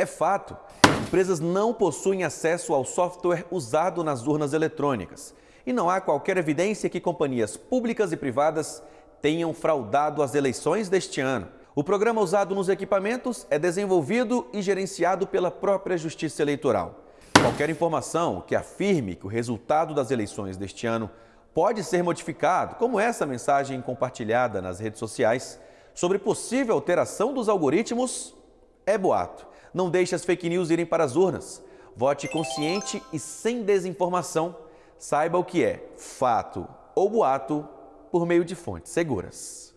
É fato, empresas não possuem acesso ao software usado nas urnas eletrônicas e não há qualquer evidência que companhias públicas e privadas tenham fraudado as eleições deste ano. O programa usado nos equipamentos é desenvolvido e gerenciado pela própria Justiça Eleitoral. Qualquer informação que afirme que o resultado das eleições deste ano pode ser modificado, como essa mensagem compartilhada nas redes sociais, sobre possível alteração dos algoritmos, é boato. Não deixe as fake news irem para as urnas. Vote consciente e sem desinformação. Saiba o que é fato ou boato por meio de fontes seguras.